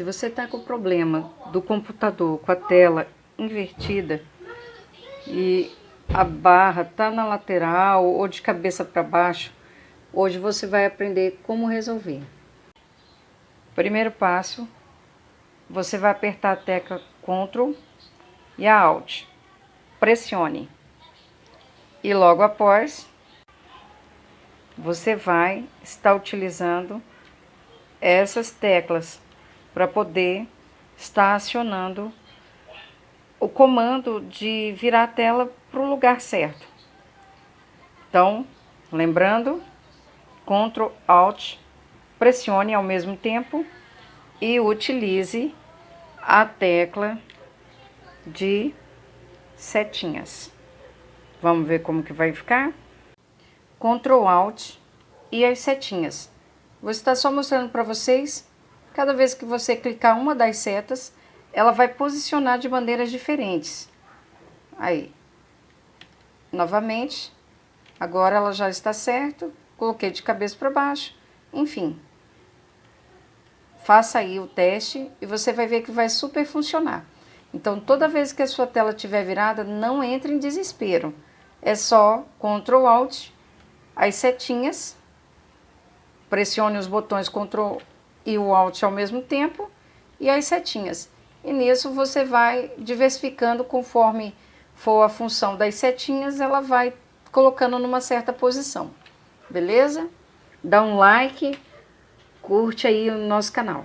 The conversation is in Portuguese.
Se você está com problema do computador com a tela invertida e a barra está na lateral ou de cabeça para baixo, hoje você vai aprender como resolver. Primeiro passo, você vai apertar a tecla Ctrl e a Alt. Pressione. E logo após, você vai estar utilizando essas teclas para poder estar acionando o comando de virar a tela para o lugar certo. Então, lembrando, Ctrl Alt, pressione ao mesmo tempo e utilize a tecla de setinhas. Vamos ver como que vai ficar? Ctrl Alt e as setinhas. Vou estar só mostrando para vocês, cada vez que você clicar uma das setas, ela vai posicionar de maneiras diferentes. Aí. Novamente. Agora ela já está certo. Coloquei de cabeça para baixo. Enfim. Faça aí o teste e você vai ver que vai super funcionar. Então, toda vez que a sua tela estiver virada, não entre em desespero. É só Ctrl Alt, as setinhas, pressione os botões Ctrl e o Alt ao mesmo tempo e as setinhas. E nisso você vai diversificando conforme for a função das setinhas, ela vai colocando numa certa posição. Beleza? Dá um like, curte aí o nosso canal.